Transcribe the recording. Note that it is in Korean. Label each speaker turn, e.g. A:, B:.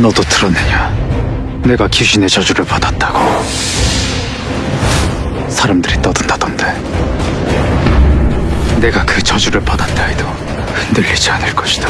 A: 너도 들었느냐? 내가 귀신의 저주를 받았다고. 사람들이 떠든다던데. 내가 그 저주를 받았다 해도 흔들리지 않을 것이다.